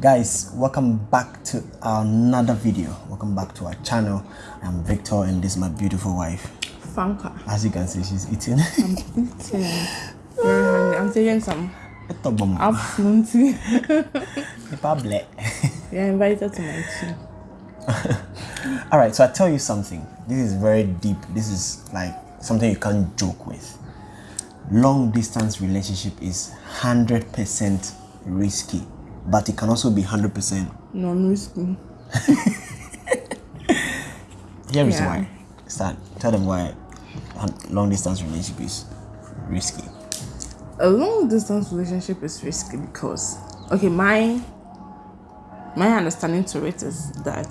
guys welcome back to another video welcome back to our channel i'm victor and this is my beautiful wife Fanka. as you can see she's eating I'm eating. Very hungry. I'm taking some Ito ba mo? afternoon tea. You're invited to my tea. all right so i tell you something this is very deep this is like something you can't joke with long distance relationship is 100% risky but it can also be 100% Non-risky. Here is Yeah. why. Start. Tell them why long distance relationship is risky. A long distance relationship is risky because, okay, my my understanding to it is that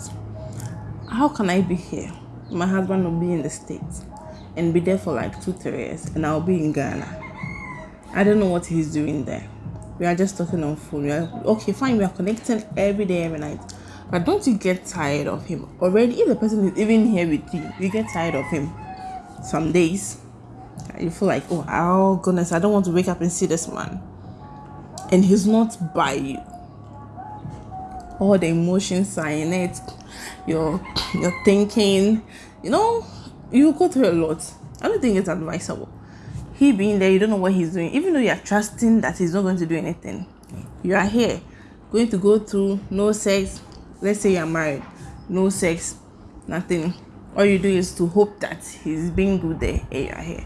how can I be here? My husband will be in the States and be there for like two, three years, and I'll be in Ghana. I don't know what he's doing there. We are just talking on phone. We are okay, fine. We are connecting every day, every night. But don't you get tired of him already? If the person is even here with you, you get tired of him. Some days, you feel like, oh, oh goodness, I don't want to wake up and see this man, and he's not by you. All the emotions are in it. You're thinking, you know, you go through a lot. I don't think it's advisable he being there, you don't know what he's doing, even though you are trusting that he's not going to do anything. You are here, going to go through no sex. Let's say you're married, no sex, nothing. All you do is to hope that he's being good there, and you are here.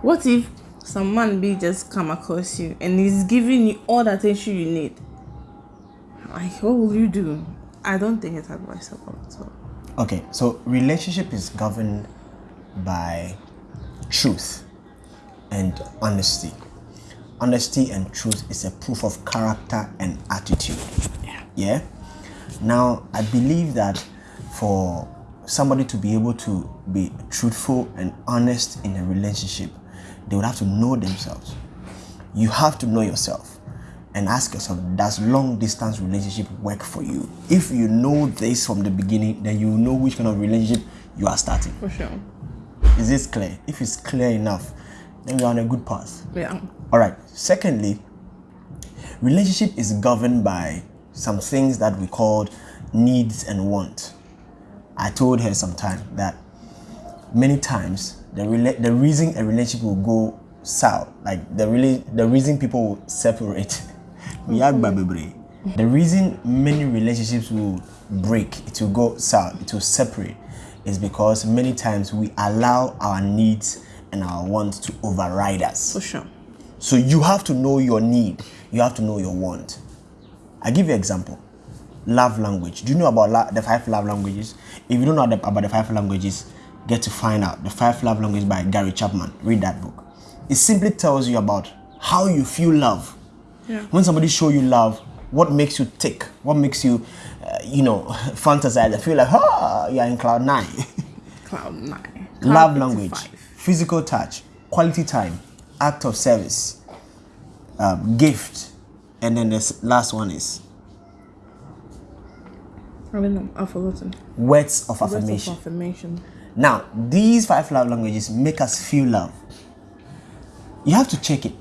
What if some man be just come across you and he's giving you all the attention you need? Like, what will you do? I don't think it's advisable at all. Okay, so relationship is governed by truth and honesty. Honesty and truth is a proof of character and attitude. Yeah. Yeah. Now, I believe that for somebody to be able to be truthful and honest in a relationship, they would have to know themselves. You have to know yourself and ask yourself, does long distance relationship work for you? If you know this from the beginning, then you know which kind of relationship you are starting. For sure. Is this clear? If it's clear enough, then we're on a good path. Yeah. All right. Secondly, relationship is governed by some things that we called needs and want. I told her sometime that many times the the reason a relationship will go south, like the really the reason people will separate, bebre. Mm-hmm. the reason many relationships will break, it will go south, it will separate, is because many times we allow our needs and our wants to override us. For sure. So you have to know your need. You have to know your want. I give you an example. Love language. Do you know about the five love languages? If you don't know about the five languages, get to find out. The five love languages by Gary Chapman. Read that book. It simply tells you about how you feel love. Yeah. When somebody show you love, what makes you tick? What makes you, uh, you know, fantasize? I feel like, ah, you're in cloud nine. Cloud nine. love Cloud language, 55. Physical touch, quality time, act of service, um, gift, and then the last one is I don't know. I've forgotten. words of affirmation. Words of affirmation. Now, these five love languages make us feel love. You have to check it.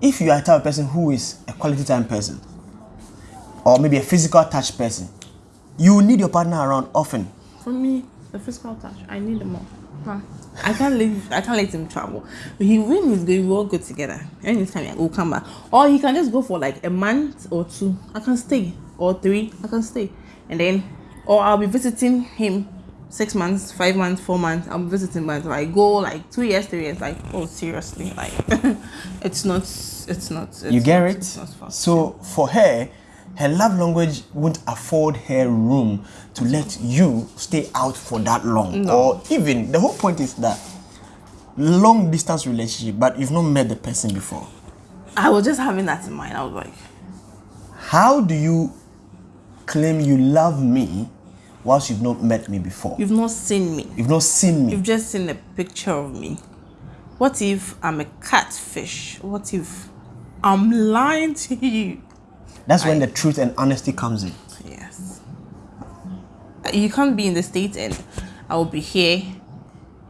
If you are a type of person who is a quality time person, or maybe a physical touch person, you need your partner around often. For me, the physical touch, I need them all. Huh? I can't leave. I can't let him travel. He when he's going, we all go together. Anytime we'll come back, or he can just go for like a month or two. I can stay, or three. I can stay, and then, or I'll be visiting him six months, five months, four months. I'm visiting, but like go like two years, three years. Like oh seriously, like it's not. It's not. It's You get not- it? So for her, her love language won't afford her room to let you stay out for that long. Or even the whole point is that long distance relationship, but you've not met the person before. I was just having that in mind. I was like, How do you claim you love me whilst you've not met me before? you've not seen me. You've not seen me. You've just seen a picture of me. What if I'm a catfish? What if I'm lying to you? That's when the truth and honesty comes in. Yes. You can't be in the States and I will be here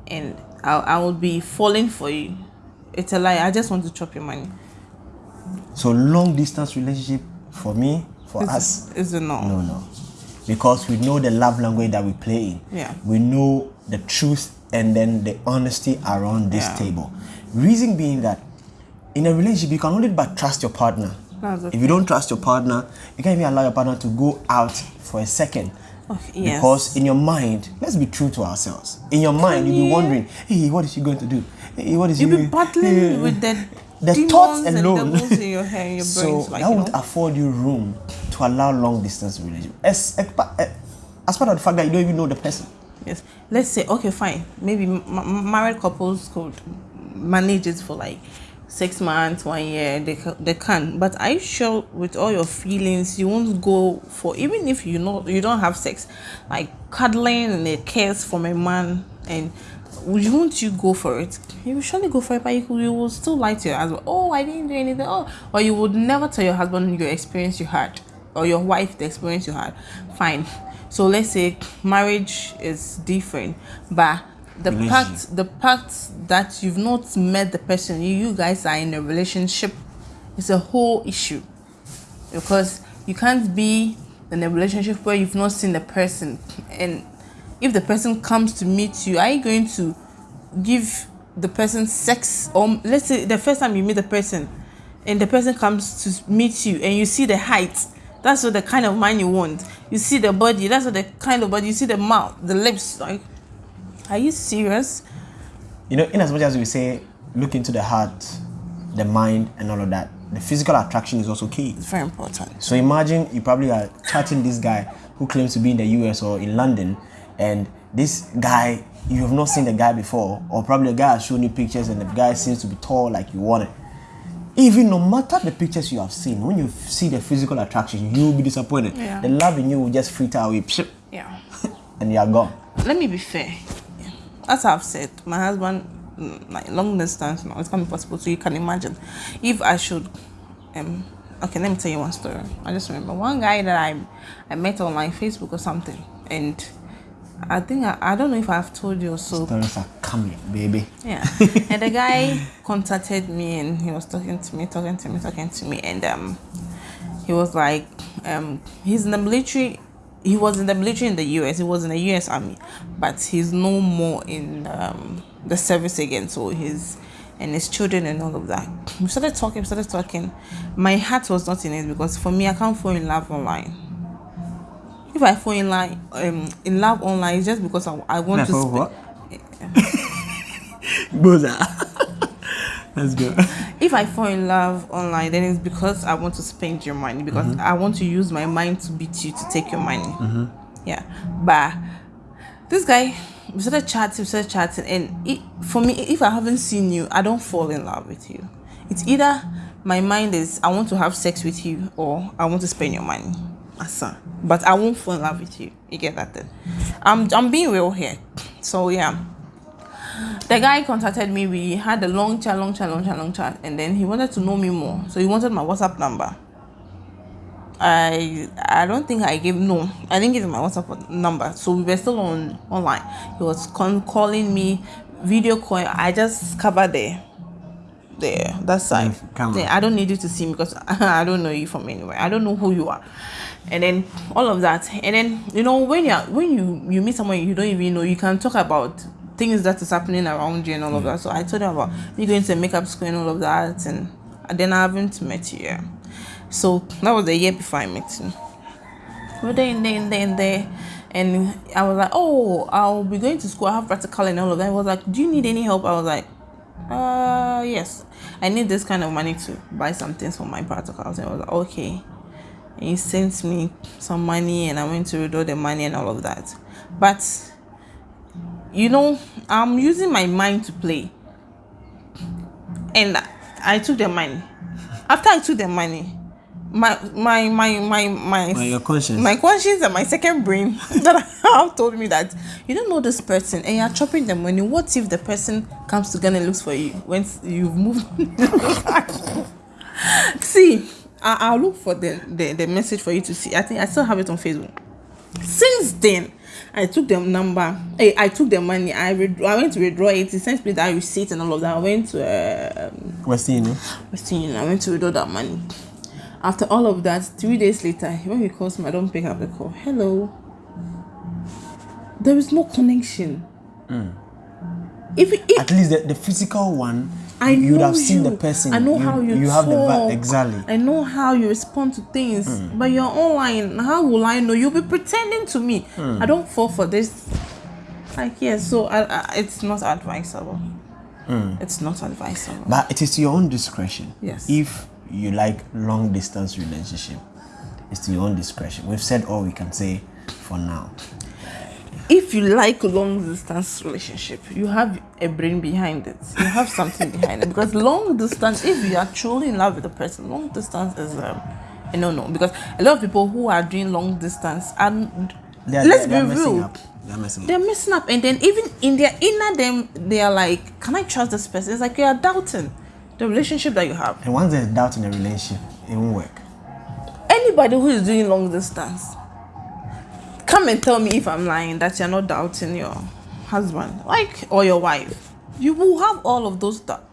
and I'll, I will be falling for you. It's a lie. I just want to chop your money. So long distance relationship for me, For us, Is it no? no, no. Because we know the love language that we play in. Yeah. We know the truth and then the honesty around this Yeah. table. Reason being that in a relationship, you can only but trust your partner. If you don't trust your partner, you can't even allow your partner to go out for a second. Oh, okay, yes. Because in your mind, let's be true to ourselves. In your mind, you'll be wondering, hey, what is she going to do? Hey, what is You'll be battling hey, with the, the thoughts and alone. in your head, in your so brains. Like, that you won't know? afford you room to allow long distance relationship. As, as eh, part of the fact that you don't even know the person. Yes. Let's say, okay, fine. Maybe married couples could manage it for like six months, one year. They they can. But are you sure with all your feelings, you won't go for even if you know you don't have sex, like cuddling and a kiss from a man, and would you won't you go for it? You will surely go for it, but you, you will still lie to your husband. Oh, I didn't do anything. Oh, or you would never tell your husband your experience you had, or your wife the experience you had. Fine. So let's say marriage is different, but the pact, the pact that you've not met the person, you, you guys are in a relationship, is a whole issue. Because you can't be in a relationship where you've not seen the person. And if the person comes to meet you are you going to give the person sex? Or let's say the first time you meet the person and the person comes to meet you and you see the height that's what the kind of man you want. You see the body that's what the kind of body you see the mouth the lips like are you serious You know, in as much as we say, look into the heart, the mind, and all of that, the physical attraction is also key. it's very important So imagine you probably are chatting this guy who claims to be in the US or in London, and this guy you have not seen the guy before, or probably the guy has shown you pictures and the guy seems to be tall like you want it. Even no matter the pictures you have seen, when you see the physical attraction, you will be disappointed. Yeah. The love in you will just filter away, yeah and you are gone. let me be fair. As I've said, my husband, mm, like long distance now, it's gonna be possible. So you can imagine, if I should, um, okay, let me tell you one story. I just remember one guy that I, I met on my Facebook or something, and I think I, I don't know if I've told you so. Stories are coming, baby. Yeah. and the guy contacted me and he was talking to me, talking to me, talking to me, and um, he was like, um, he's in the military. He was in the military in the US. He was in the US Army, but he's no more in um, the service again. So he's and his children and all of that. We started talking, we started talking. My heart was not in it because for me, I can't fall in love online. If I fall in love, um, in love online, it's just because I, I want to. Like, spe- what? Boza. Let's go. if I fall in love online, then it's because I want to spend your money because mm-hmm. I want to use my mind to beat you to take your money. Mm-hmm. Yeah, but this guy, we started chatting, we started chatting, and it, for me, if I haven't seen you, I don't fall in love with you. It's either my mind is I want to have sex with you or I want to spend your money. Asa. But I won't fall in love with you. You get that? Then? I'm I'm being real here. So yeah the guy contacted me. We had a long chat, long chat, long chat, long chat, and then he wanted to know me more. So he wanted my WhatsApp number. I I don't think I gave no. I didn't give him my WhatsApp number. So we were still on online. He was con- calling me, video call. I just covered there. There, that side. Camera. I don't need you to see me because I don't know you from anywhere. I don't know who you are, and then all of that. And then you know when you're when you you meet someone you don't even know, you can talk about things that is happening around you and all of that. So I told him about me going to makeup school and all of that, and, and then I haven't met you. Yeah. So that was the year before I met you. We're there and there and there and there. And I was like, oh, I'll be going to school. I have practical and all of that. I was like, do you need any help? I was like, uh, yes. I need this kind of money to buy some things for my practicals. And I was like, okay. And he sent me some money and I went to withdraw the money and all of that. But, you know, I'm using my mind to play. And I took the money. After I took the money, my my my my my my, conscience. my conscience and my second brain that have told me that you don't know this person and you're chopping the money. What if the person comes to Ghana and looks for you once you've moved? see, I, I'll look for the, the the message for you to see. I think I still have it on Facebook. Since then, I took the number. I, I took the money. I red, I went to withdraw it. He sent me that receipt and all of that. I went to uh, Western Union. Western Union. I went to withdraw that money. After all of that, three days later, when he calls me, I don't pick up the call. Hello. There is no connection. If, if At least the, the physical one, I you would have seen the you. person. I know how you, You have the talk. exactly. I know how you respond to things. Hmm. But you're online. How will I know? You'll be pretending to me. Hmm. I don't fall for this. Like yes, so I, I, it's not advisable. Hmm. It's not advisable. But it is your own discretion. Yes. If you like long distance relationship, it's to your own discretion. We've said all we can say for now. If you like long distance relationship, you have a brain behind it. You have something behind it because long distance, if you are truly in love with the person, long distance is um, a no no. Because a lot of people who are doing long distance and They're, let's they're, be they're messing real, up. They're messing they're up. messing up, and then even in their inner them, they are like, "Can I trust this person?" It's like you are doubting the relationship that you have. And once there's doubt in a relationship, it won't work. Anybody who is doing long distance, come and tell me if I'm lying that you're not doubting your husband, like or your wife. You will have all of those doubts.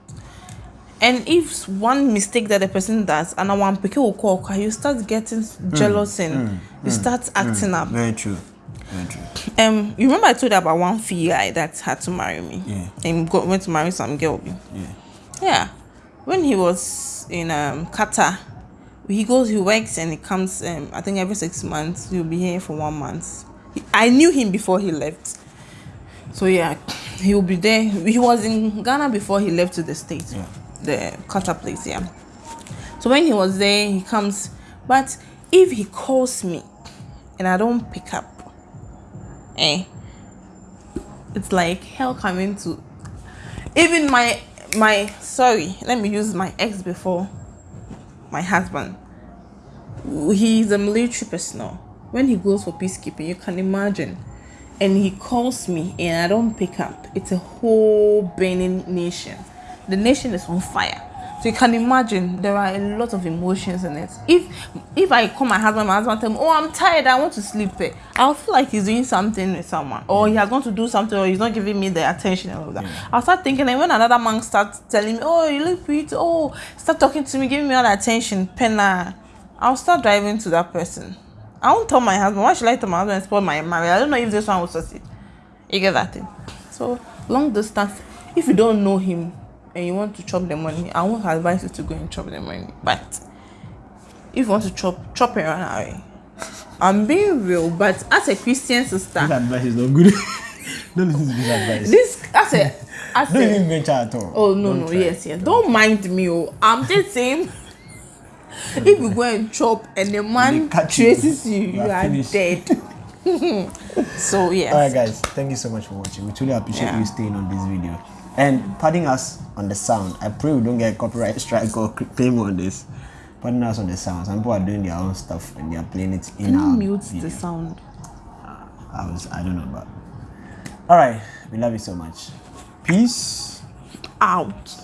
And if one mistake that the person does, and one pick will call, you start getting jealous and you start acting up. Very true. Very true. Um, you remember I told you about one fee guy that had to marry me. Yeah. And go, went to marry some girl. Yeah. Yeah. When he was in um Qatar, he goes, he works and he comes um I think every six months, he'll be here for one month. He- I knew him before he left. So yeah, he'll be there. He was in Ghana before he left to the States. Yeah. The Qatar place, yeah. So when he was there, he comes. But if he calls me and I don't pick up, eh, it's like hell coming to even my my sorry let me use my ex before my husband. He's a military personnel. When he goes for peacekeeping you can imagine. And he calls me and i don't pick up. It's a whole burning nation. The nation is on fire so you can imagine there are a lot of emotions in it. If if i call my husband my husband tell me oh i'm tired i want to sleep i'll feel like he's doing something with someone or he has gone to do something or he's not giving me the attention and all of that i'll start thinking and when another man starts telling me oh you look pretty oh start talking to me giving me all the attention penna i'll start driving to that person. I won't tell my husband. Why should i tell my husband and spoil my marriage? I don't know if this one will succeed. You get that thing? So long distance if you don't know him and you want to chop the money i won't advise you to go and chop the money but if you want to chop chop it run away i'm being real but as a christian sister This advice is not good. Don't listen to this advice. this as a as Don't a even venture at all. oh no Don't no try. yes yes don't mind me oh i'm just saying if you go and chop and the man traces you you You are dead so yes All right, guys. Thank you so much for watching. We truly appreciate Yeah. you staying on this video and pardon us on the sound. I pray we don't get a copyright strike or claim on this. Pardon us on the sound. Some people are doing their own stuff and they are playing it in can you our mute video. the sound I was. I don't know, but all right. We love you so much. Peace. out